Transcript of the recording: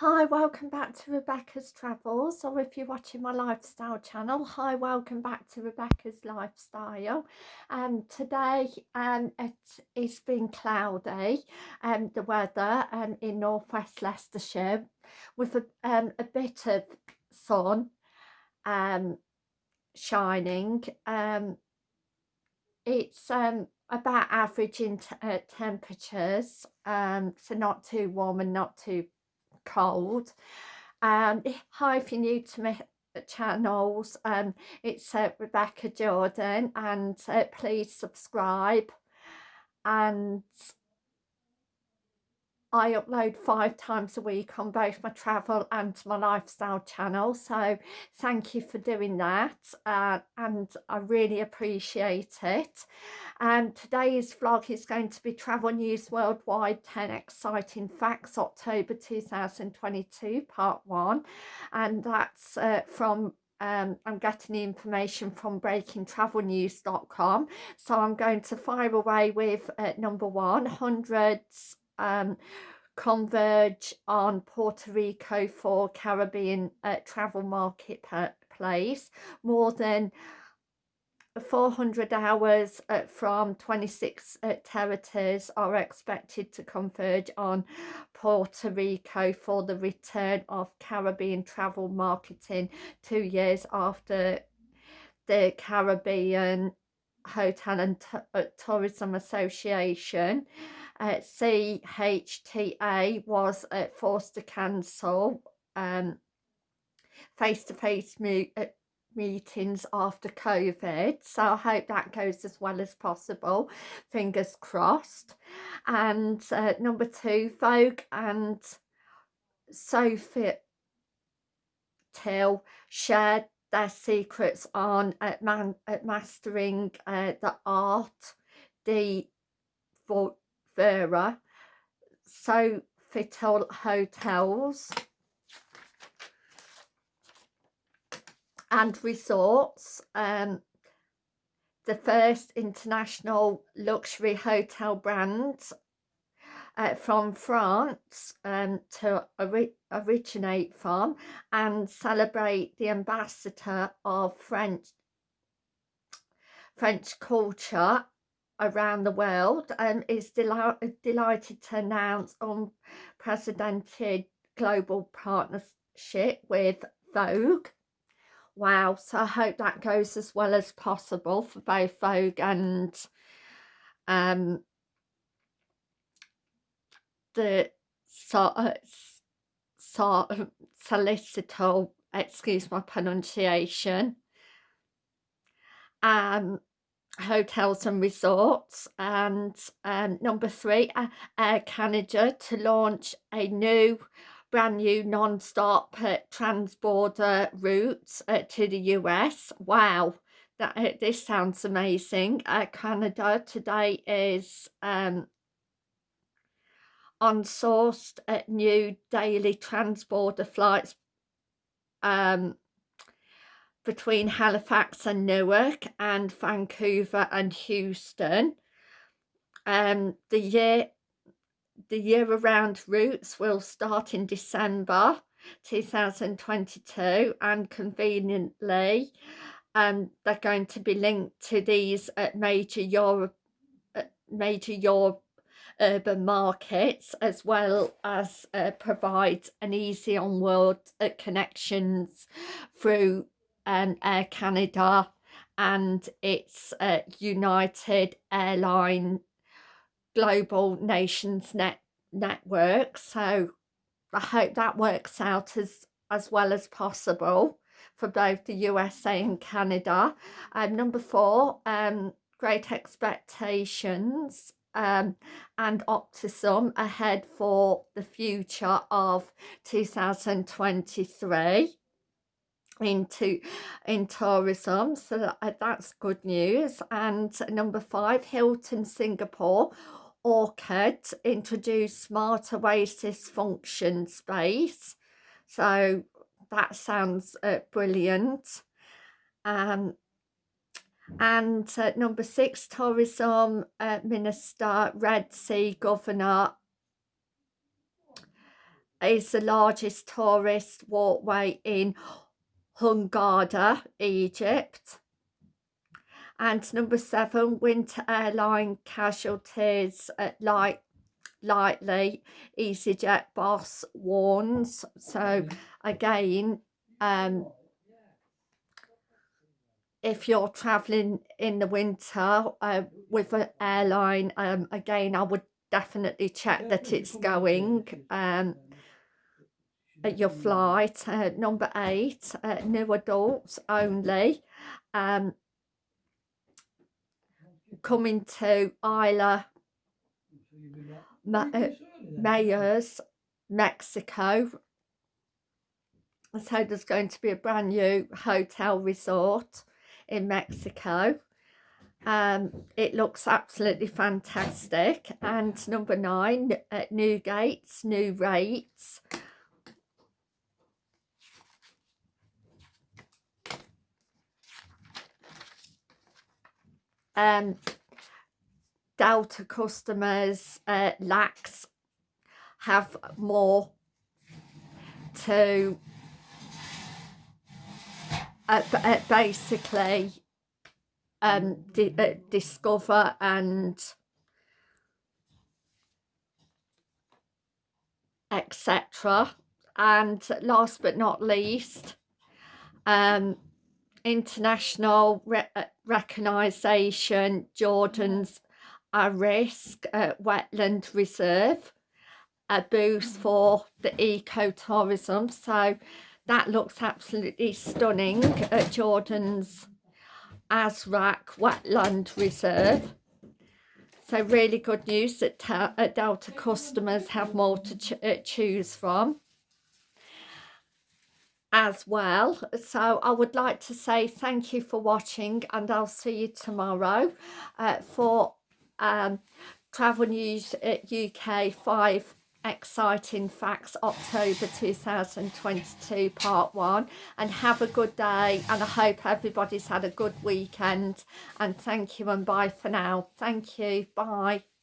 Hi, welcome back to Rebecca's Travels, or if you're watching my lifestyle channel, hi, welcome back to Rebecca's Lifestyle. Um, today um, it is been cloudy, um, the weather um, in northwest Leicestershire, with a, um, a bit of sun um, shining. Um, it's um, about average in uh, temperatures, um, so not too warm and not too cold. Um hi if you're new to my channels um it's uh, rebecca jordan and uh, please subscribe. And I upload five times a week on both my travel and my lifestyle channel so thank you for doing that uh, and I really appreciate it. And today's vlog is going to be travel news worldwide 10 exciting facts October 2022 part one and that's uh, from um, I'm getting the information from breakingtravelnews.com so I'm going to fire away with uh, number one hundreds um, converge on Puerto Rico for Caribbean uh, travel marketplace. More than 400 hours uh, from 26 uh, territories are expected to converge on Puerto Rico for the return of Caribbean travel marketing two years after the Caribbean Hotel and T uh, Tourism Association uh, CHTA was uh, forced to cancel um, face-to-face -face uh, meetings after COVID. So I hope that goes as well as possible. Fingers crossed. And uh, number two Vogue and Sophie Till shared their secrets on uh, man, uh, mastering the art the for Vera, Sofitel Hotels. And Resorts, um, the first international luxury hotel brand uh, from France um, to ori originate from and celebrate the ambassador of French French culture around the world and is delighted to announce unprecedented global partnership with Vogue. Wow, so I hope that goes as well as possible for both Vogue and um, the so, uh, so, solicitor, excuse my pronunciation. Um, hotels and resorts and um, number three uh, Air Canada to launch a new brand new non-stop uh, transborder route uh, to the US wow that uh, this sounds amazing. Uh, Canada today is um, on sourced uh, new daily transborder flights um, between Halifax and Newark and Vancouver and Houston. Um, the year the year-round routes will start in December 2022 and conveniently um, they're going to be linked to these uh, major Europe major Europe urban markets as well as uh, provide an easy on-world uh, connections through um, Air Canada and its uh, United Airline Global Nations Net Network. So I hope that works out as, as well as possible for both the USA and Canada. Um, number four, um, Great Expectations um, and optimism ahead for the future of 2023 into in tourism so that, that's good news. And number five Hilton Singapore Orchard introduced smart oasis function space. So that sounds uh, brilliant. Um and uh, number six tourism uh, minister red sea governor is the largest tourist walkway in Hurghada, Egypt. And number seven, winter airline casualties at light lightly EasyJet boss warns. So again um if you're traveling in the winter uh, with an airline um again I would definitely check that it's going um your flight uh, number eight uh, new adults only um coming to Isla uh, Mujeres, Mexico. So there's going to be a brand new hotel resort in Mexico. Um, it looks absolutely fantastic. And number nine, uh, new gates, new rates. Um, Delta customers uh, have more to uh, uh, basically um, di uh, discover and etc. And last but not least, um, international re uh, recognition, Jordan's Azraq uh, wetland reserve, a boost for the ecotourism. So that looks absolutely stunning at Jordan's Azraq Wetland Reserve. So really good news that Delta customers have more to ch uh, choose from as well. So I would like to say thank you for watching and I'll see you tomorrow uh, for um, Travel News UK 5 exciting facts October 2022 part 1 and have a good day and I hope everybody's had a good weekend. And thank you and bye for now. Thank you. Bye